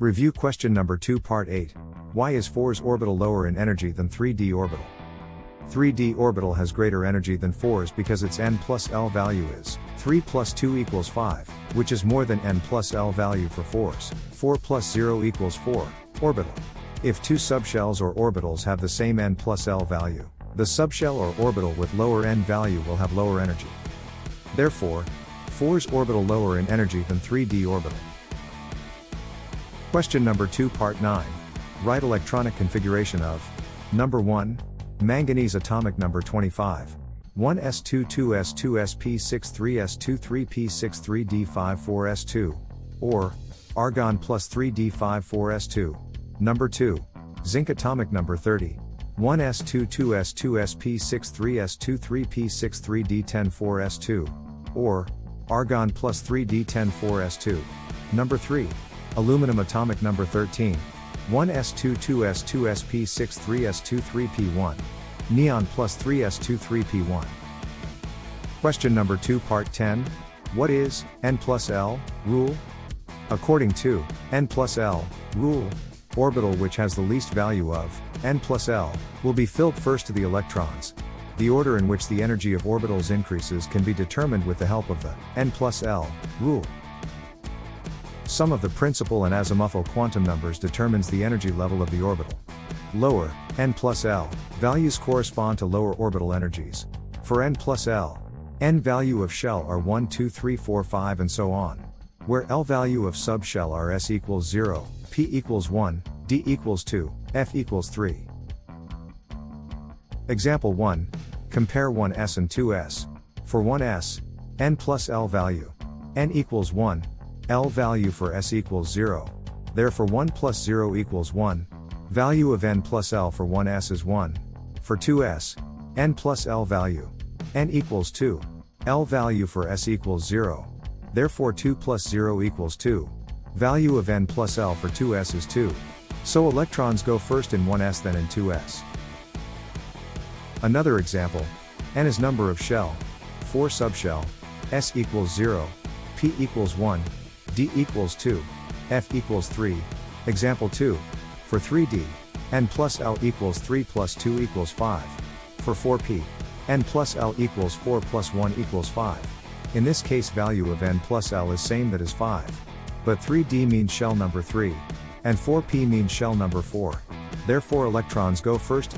Review question number 2 part 8. Why is 4s orbital lower in energy than 3d orbital? 3d orbital has greater energy than 4s because its n plus l value is 3 plus 2 equals 5, which is more than n plus l value for 4s. 4 plus 0 equals 4, orbital. If two subshells or orbitals have the same n plus l value, the subshell or orbital with lower n value will have lower energy. Therefore, 4s orbital lower in energy than 3d orbital. Question number 2 part 9. Write electronic configuration of Number 1. Manganese atomic number 25. 1s22s2sp63s23p63d54s2. Or, argon plus 3d54s2. Number 2. Zinc atomic number 30. 1s22s2sp63s23p63d104s2. Or, argon plus 3d104s2. Number 3. Aluminum atomic number 13. 1s22s2sp63s23p1. Neon plus 3s23p1. Question number 2 part 10. What is n plus l rule? According to n plus l rule, orbital which has the least value of n plus l will be filled first to the electrons. The order in which the energy of orbitals increases can be determined with the help of the n plus l rule. Sum of the principal and azimuthal quantum numbers determines the energy level of the orbital. Lower, n plus l, values correspond to lower orbital energies. For n plus l, n value of shell are 1, 2, 3, 4, 5 and so on. Where L value of subshell are S equals 0, P equals 1, D equals 2, F equals 3. Example 1. Compare 1s and 2s. For 1s, n plus L value. n equals 1, L value for s equals 0. Therefore 1 plus 0 equals 1. Value of n plus L for 1s is 1. For 2s, n plus L value. n equals 2. L value for s equals 0. Therefore 2 plus 0 equals 2. Value of n plus L for 2s is 2. So electrons go first in 1s then in 2s. Another example, n is number of shell, 4 subshell, s equals 0, p equals 1, d equals 2, f equals 3. Example 2. For 3d, n plus l equals 3 plus 2 equals 5. For 4p, n plus l equals 4 plus 1 equals 5. In this case value of n plus l is same that is 5. But 3d means shell number 3. And 4p means shell number 4. Therefore electrons go first,